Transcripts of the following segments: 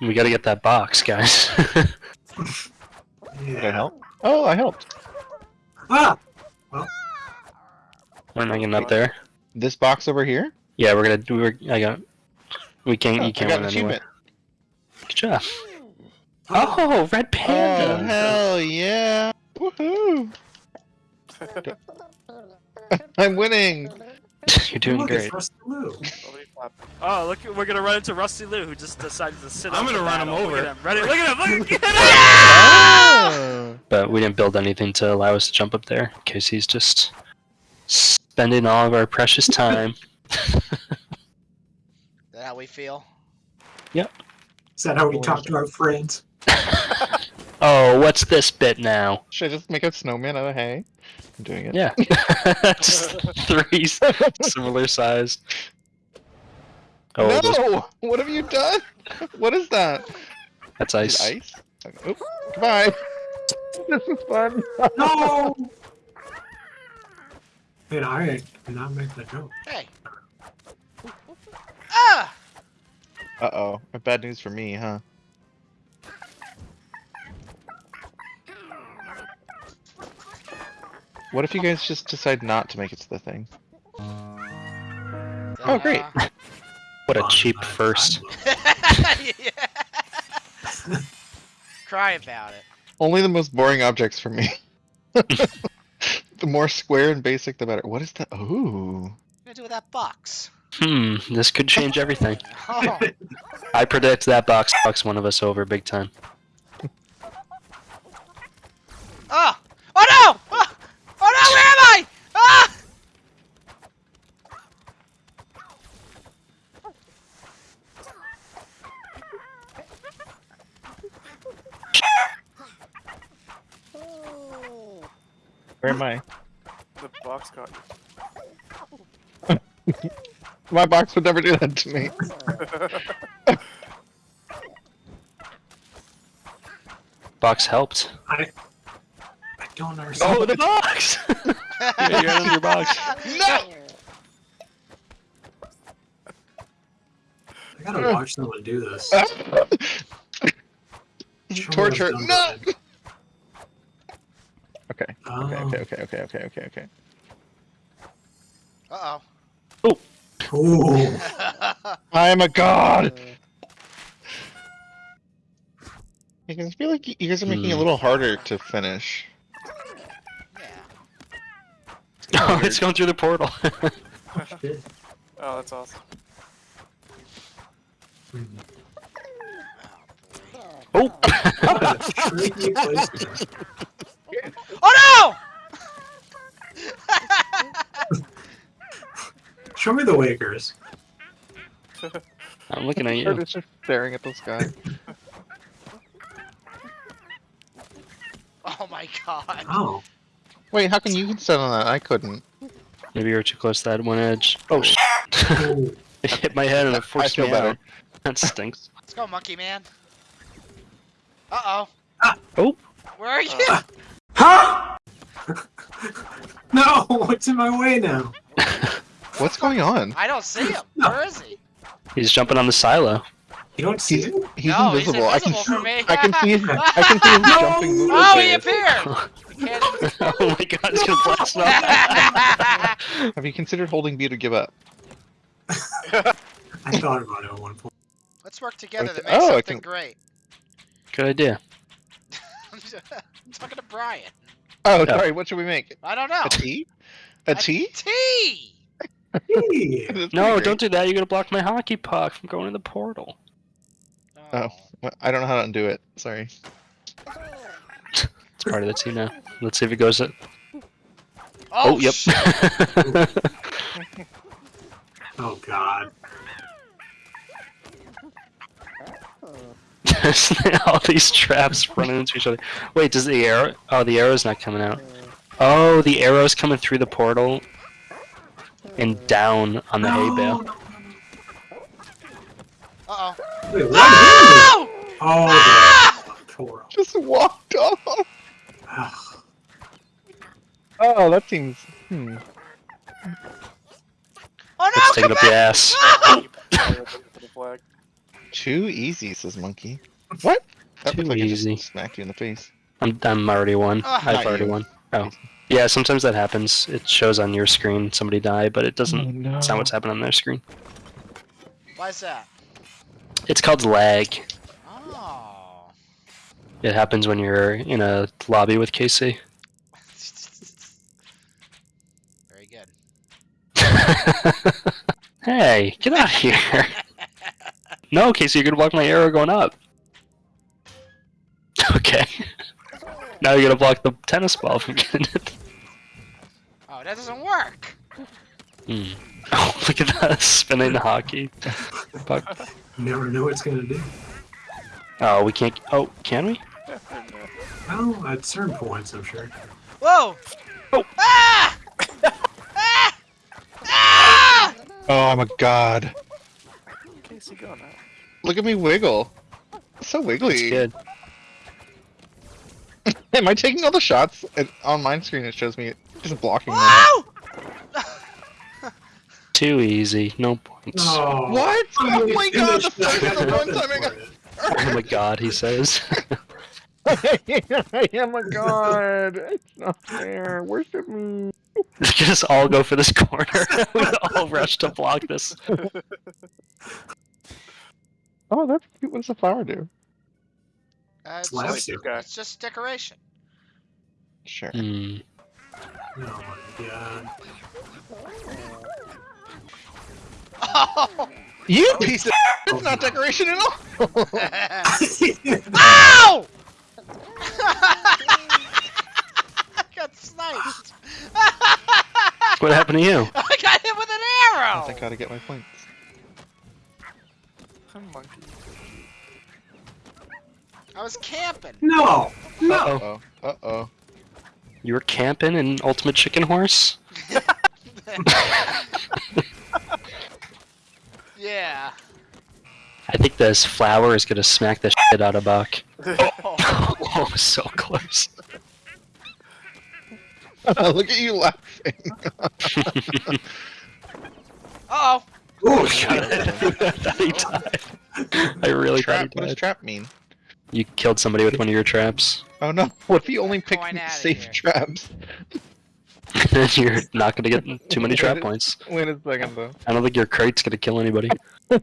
We gotta get that box, guys. Did I help? Oh, I helped. Ah! We're not getting up there. This box over here? Yeah, we're gonna do. We're, I got. We can't. Oh, you can't I got run an anywhere. achievement. Good job. Oh, red panda! Oh, hell yeah! Woohoo! I'm winning! You're doing Look, great. It's Rusty Lou. Oh, look, we're gonna run into Rusty Lou, who just decided to sit. I'm gonna the run him over. Look at him. Ready? Look at him. Look at him. Oh. But we didn't build anything to allow us to jump up there in case he's just spending all of our precious time. Is that how we feel? Yep. Is that how we talk to our friends? oh, what's this bit now? Should I just make a snowman out of hay? I'm doing it. Yeah, just three similar sized. Oh, no! those- What have you done? What is that? that's ice. it ice? Okay, Oop. Goodbye. This is fun. No! Man, I did not make the joke. Hey. Ah! Uh oh. Bad news for me, huh? What if you guys just decide not to make it to the thing? Oh, great. What a cheap first. yeah. Cry about it. Only the most boring objects for me. the more square and basic, the better. What is that? Ooh. What gonna do with that box? Hmm, this could change everything. Oh, I predict that box fucks one of us over big time. oh! Oh no! Oh, oh no! Where am I? Ah! Where am I? The box got My box would never do that to me. Box helped. I, I don't understand. Oh, the box! yeah, you're under your box. No! I gotta watch someone do this. Torture. No! Done Okay. Okay, Oh. okay, okay, okay, okay, okay, okay. Uh Ooh. oh. I am a god! I feel like you guys are making it a Hmm. little harder to finish. yeah. Oh, it's going through the portal. Shit. Oh, that's awesome. Oh! What a tricky place to- Oh Show me the Wakers. I'm looking at I'm you. just staring at the sky. Oh my god. Oh. Wait, how can you set on that? I couldn't. Maybe you were too close to that one edge. Oh, sh- Ooh. it hit my head and it forced feel me better. out. That stinks. Let's go, monkey man. Uh oh. Ah. Oh. Where are you? Huh! No, what's in my way now? What's going on? I don't see him. Where is he? He's jumping on the silo. You don't see He's, it? he's no, invisible. I can he's invisible for me. I can see his, I can see him jumping movement. Oh, he there. appeared. You can't even- oh my god, he's gonna blast off. Have you considered holding B to give up? I thought about it at one point. Let's work together to make Oh, something can- great. Good idea. I'm talking to Brian. Oh, Yeah. sorry. What should we make? I don't know. A tea? A tea? T. Hey. That's No, don't do that. You're gonna block my hockey puck from going in the portal. Oh. great. I don't know how to undo it. Sorry. It's part of the team now. Let's see if it goes. At... Oh, Oh, yep. Oh god. All these traps running into each other. Wait, does the arrow? Oh, the arrow's not coming out. Oh, the arrow's coming through the portal and down on the hay bale. Uh oh. Wait, what? Oh! Oh, Ah! Toro. Just walked off. Oh, that seems. Hmm. Oh no! Let's take it up the back! ass. The flag. Too easy, says Monkey. What? That Too like it just easy. smacked you in the face. I'm I'm already one. Ah. I've already you. won. Oh. Yeah, sometimes that happens. It shows on your screen somebody die, but it doesn't. Oh, no. It's not what's happening on their screen. Why's that? It's called lag. Oh. It happens when you're in a lobby with KC. Very good. hey, get out of here! No, Casey, you're gonna block my arrow going up. Okay. Now you're gonna block the tennis ball from getting it. Oh, that doesn't work. Hmm. Oh, look at that spinning hockey. Puck. Never know what it's gonna do. Oh, we can't. Oh, can we? Well, at certain points, I'm sure. Whoa! Oh. Ah! ah! Ah! Oh, I'm a god. Casey, go now. Look at me wiggle. It's so It's wiggly. good. Am I taking all the shots? It, on my screen, it shows me just blocking them. Whoa! Too easy. No points. No. What? Oh my god, the first the one time I got. Oh my god, he says. I am a god. It's not fair. Worship me. Let's just all go for this corner. we all rush to block this. Oh, that's cute. What does the flower do? Uh, it's, Slaps just, you. It's just decoration. Sure. Hmm. Oh my god. Oh! You piece of. It's not decoration at all. Ow! I got sniped. What happened to you? I got hit with an arrow! I arrow. think I gotta get my points. I was camping. no. No. Uh-oh. Oh. Uh oh. You were camping in Ultimate Chicken Horse? yeah. I think this flower is gonna smack the shit out of Buck. Oh. oh, so close. Look at you laughing. Uh oh. Oh, I shit. thought he died. I really trap. thought What he does trap mean? You killed somebody with one of your traps. Oh no! What if he only picked safe here. traps? You're not gonna get too many trap points. Wait a second though. I don't think your crate's gonna kill anybody.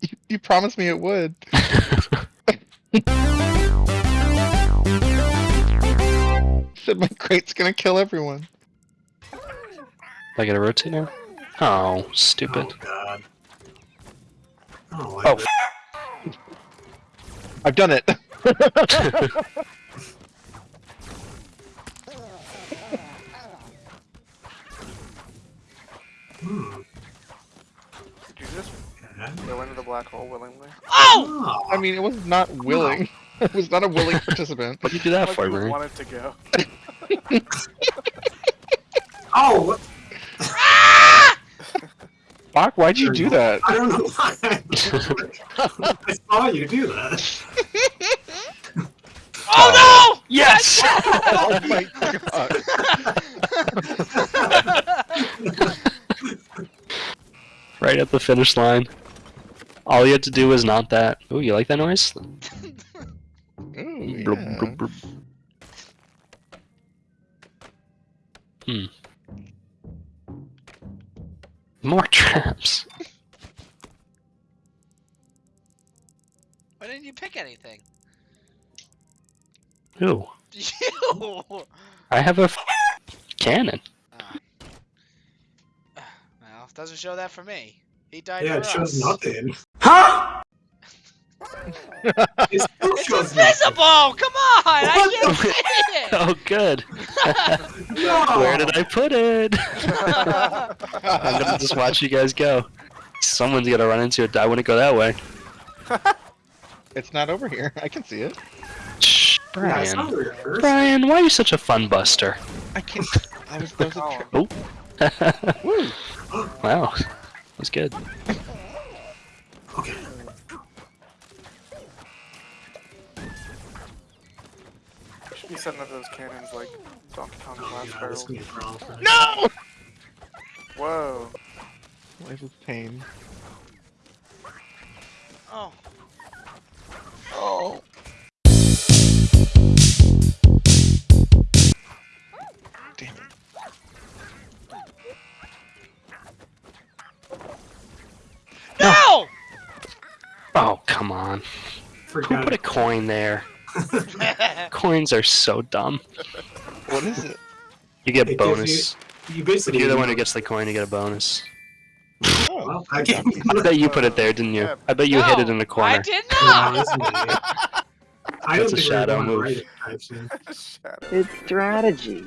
You, you promised me it would. Said my crate's gonna kill everyone. I gotta rotate now? Oh, stupid. Oh god. I Oh, oh that. I've done it. Hmm. Did you just go into the black hole willingly? Oh! I mean, it was not willing. it was not a willing participant. What'd you do that Like for, you Murray? wanted to go. oh what? Bach, why'd you do that? I don't know why. I saw you do that. Oh no! Yes! oh my god. right at the finish line. All you had to do was not that. Ooh, you like that noise? Ooh, Blub, yeah. blub, blub. Hmm. More traps. Why didn't you pick anything? Ooh, You! I have a f- cannon. Ah. Well, doesn't show that for me. He died Yeah, for it shows nothing. Huh? it still It's shows invisible! Come on! I can't see it! Oh, good. No. Where did I put it? I'm gonna just watch you guys go. Someone's gonna run into it. I wouldn't go that way. It's not over here. I can see it. Shh, Yeah, Brian. where it first. Brian, why are you such a fun buster? I can't. I was. There was a Oh, tra- Woo! wow, that was good. Okay. should be setting up those cannons like Donkey Kong Oh, Blast Barrel. gonna be a problem. No! Whoa. Life is pain. Oh. Who Forgot put a coin there? Coins are so dumb. What is it? You get It gives bonus. You If basically. you're the one who gets the coin, you get a bonus. Oh, Well, I gave you I bet you put it there, didn't you? I bet you hid it in the corner. I corner. did No, not! that's me. I That's don't a think we're shadow going move. write it, I've seen. Shadow. It's strategy.